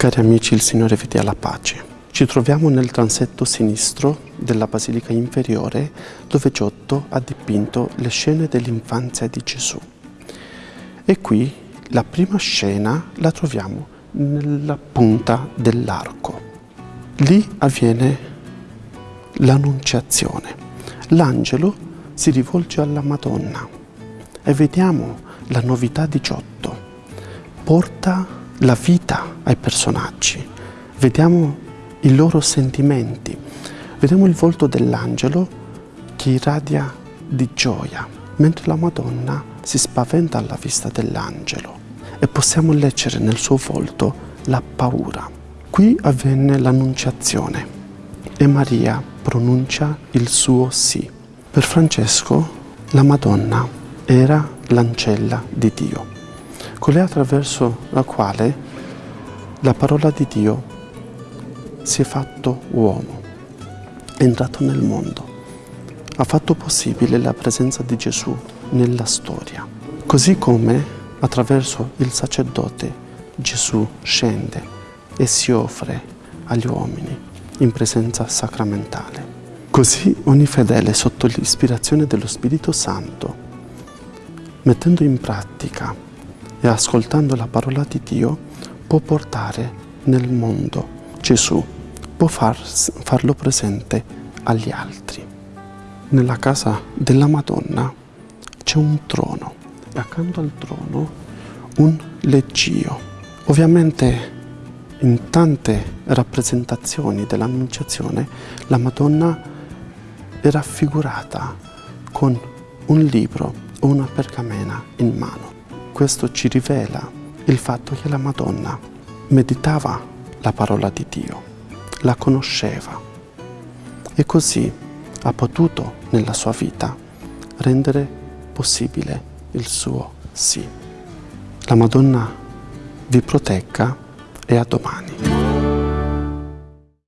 Cari amici, il Signore vi dia la pace. Ci troviamo nel transetto sinistro della Basilica Inferiore dove Giotto ha dipinto le scene dell'infanzia di Gesù. E qui la prima scena la troviamo nella punta dell'arco. Lì avviene l'annunciazione. L'angelo si rivolge alla Madonna e vediamo la novità di Giotto. Porta la vita ai personaggi. Vediamo i loro sentimenti. Vediamo il volto dell'angelo che irradia di gioia, mentre la Madonna si spaventa alla vista dell'angelo e possiamo leggere nel suo volto la paura. Qui avvenne l'annunciazione e Maria pronuncia il suo sì. Per Francesco la Madonna era l'ancella di Dio, colei attraverso la quale la parola di Dio si è fatto uomo, è entrato nel mondo, ha fatto possibile la presenza di Gesù nella storia. Così come attraverso il sacerdote Gesù scende e si offre agli uomini in presenza sacramentale. Così ogni fedele sotto l'ispirazione dello Spirito Santo, mettendo in pratica e ascoltando la parola di Dio, può portare nel mondo Gesù, può far, farlo presente agli altri. Nella casa della Madonna c'è un trono e accanto al trono un leggio. Ovviamente in tante rappresentazioni dell'Annunciazione la Madonna è raffigurata con un libro o una pergamena in mano. Questo ci rivela il fatto che la Madonna meditava la parola di Dio, la conosceva e così ha potuto nella sua vita rendere possibile il suo sì. La Madonna vi protegga e a domani.